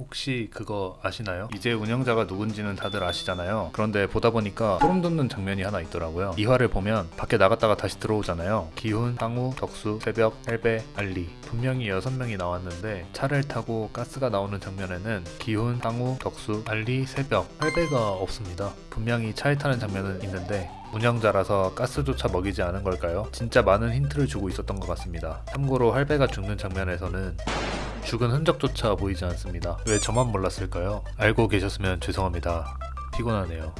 혹시 그거 아시나요? 이제 운영자가 누군지는 다들 아시잖아요. 그런데 보다 보니까 소름 돋는 장면이 하나 있더라고요. 이화를 보면 밖에 나갔다가 다시 들어오잖아요. 기훈, 상우, 덕수, 새벽, 할배, 알리 분명히 6명이 나왔는데 차를 타고 가스가 나오는 장면에는 기훈, 상우, 덕수, 알리, 새벽, 할배가 없습니다. 분명히 차에 타는 장면은 있는데 운영자라서 가스조차 먹이지 않은 걸까요? 진짜 많은 힌트를 주고 있었던 것 같습니다. 참고로 할배가 죽는 장면에서는 죽은 흔적조차 보이지 않습니다. 왜 저만 몰랐을까요? 알고 계셨으면 죄송합니다. 피곤하네요.